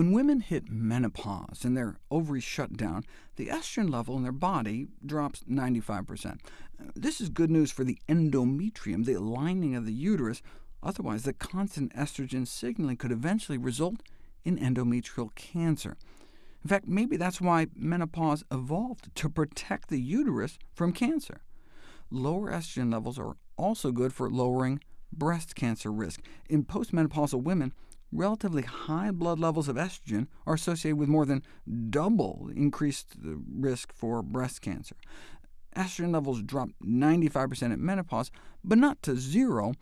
When women hit menopause and their ovaries shut down, the estrogen level in their body drops 95%. This is good news for the endometrium, the lining of the uterus. Otherwise, the constant estrogen signaling could eventually result in endometrial cancer. In fact, maybe that's why menopause evolved, to protect the uterus from cancer. Lower estrogen levels are also good for lowering breast cancer risk. In postmenopausal women, relatively high blood levels of estrogen are associated with more than double increased risk for breast cancer. Estrogen levels drop 95% at menopause, but not to zero,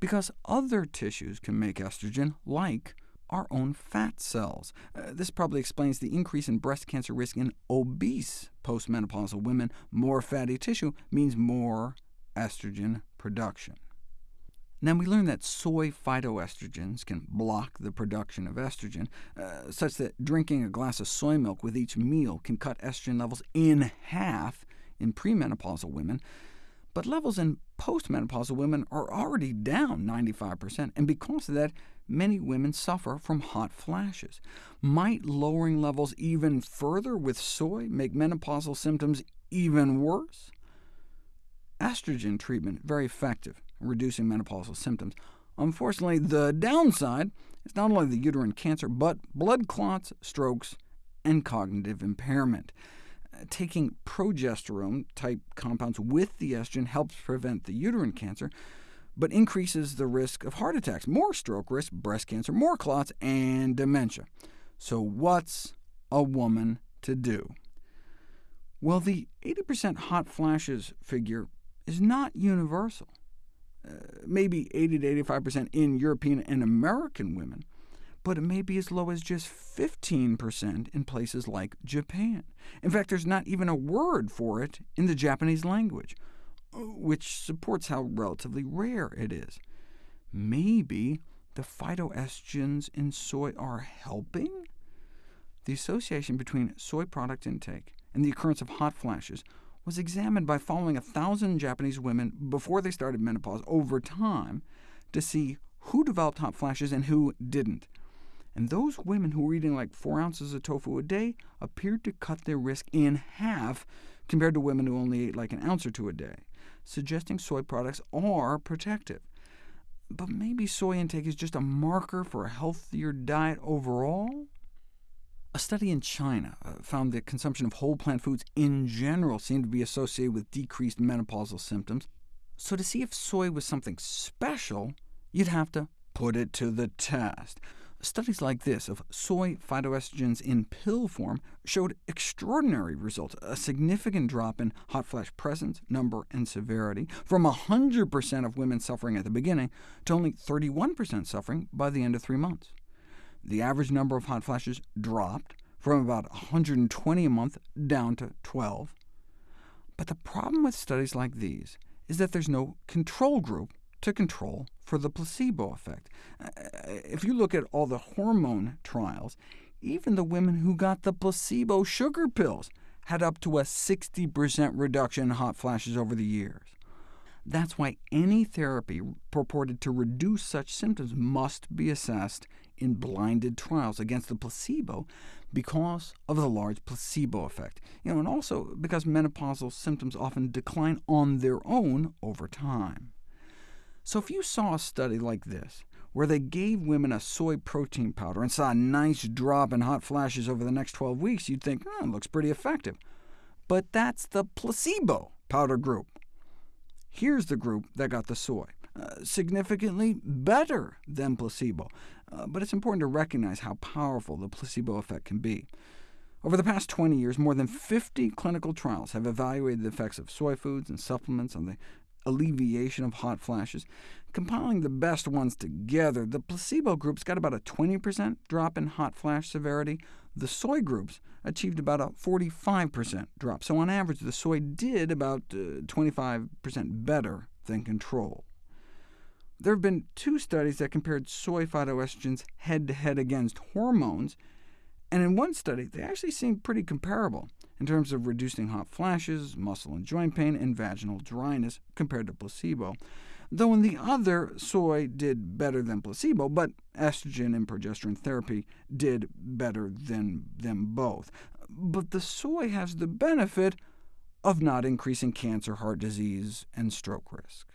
because other tissues can make estrogen, like our own fat cells. Uh, this probably explains the increase in breast cancer risk in obese postmenopausal women. More fatty tissue means more estrogen production. Now, we learned that soy phytoestrogens can block the production of estrogen, uh, such that drinking a glass of soy milk with each meal can cut estrogen levels in half in premenopausal women, but levels in postmenopausal women are already down 95%, and because of that, many women suffer from hot flashes. Might lowering levels even further with soy make menopausal symptoms even worse? Estrogen treatment, very effective reducing menopausal symptoms. Unfortunately, the downside is not only the uterine cancer, but blood clots, strokes, and cognitive impairment. Uh, taking progesterone-type compounds with the estrogen helps prevent the uterine cancer, but increases the risk of heart attacks, more stroke risk, breast cancer, more clots, and dementia. So what's a woman to do? Well, the 80% hot flashes figure is not universal Uh, maybe 80 to 85% in European and American women, but it may be as low as just 15% in places like Japan. In fact, there's not even a word for it in the Japanese language, uh, which supports how relatively rare it is. Maybe the phytoestrogens in soy are helping? The association between soy product intake and the occurrence of hot flashes was examined by following 1,000 Japanese women before they started menopause over time to see who developed hot flashes and who didn't. And those women who were eating like 4 ounces of tofu a day appeared to cut their risk in half compared to women who only ate like an ounce or two a day, suggesting soy products are protective. But maybe soy intake is just a marker for a healthier diet overall? A study in China uh, found that consumption of whole plant foods in general seemed to be associated with decreased menopausal symptoms. So to see if soy was something special, you'd have to put it to the test. Studies like this of soy phytoestrogens in pill form showed extraordinary results, a significant drop in hot flash presence, number, and severity, from 100% of women suffering at the beginning to only 31% suffering by the end of three months the average number of hot flashes dropped from about 120 a month down to 12. But the problem with studies like these is that there's no control group to control for the placebo effect. Uh, if you look at all the hormone trials, even the women who got the placebo sugar pills had up to a 60% reduction in hot flashes over the years. That's why any therapy purported to reduce such symptoms must be assessed in blinded trials against the placebo because of the large placebo effect, you know, and also because menopausal symptoms often decline on their own over time. So if you saw a study like this, where they gave women a soy protein powder and saw a nice drop in hot flashes over the next 12 weeks, you'd think, oh, it looks pretty effective. But that's the placebo powder group. Here's the group that got the soy. Uh, significantly better than placebo, uh, but it's important to recognize how powerful the placebo effect can be. Over the past 20 years, more than 50 clinical trials have evaluated the effects of soy foods and supplements on the alleviation of hot flashes. Compiling the best ones together, the placebo groups got about a 20% drop in hot flash severity. The soy groups achieved about a 45% drop, so on average the soy did about 25% uh, better than control. There have been two studies that compared soy phytoestrogens head-to-head -head against hormones, and in one study they actually seemed pretty comparable in terms of reducing hot flashes, muscle and joint pain, and vaginal dryness compared to placebo, though in the other, soy did better than placebo, but estrogen and progesterone therapy did better than them both. But the soy has the benefit of not increasing cancer, heart disease, and stroke risk.